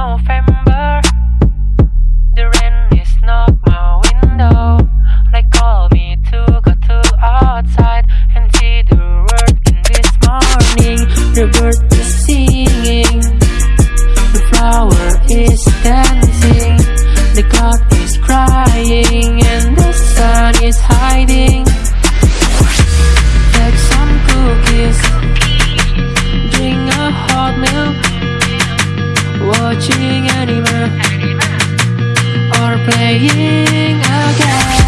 November. The rain is not my window. They call me to go to outside and see the world in this morning. The bird watching anime or playing a game.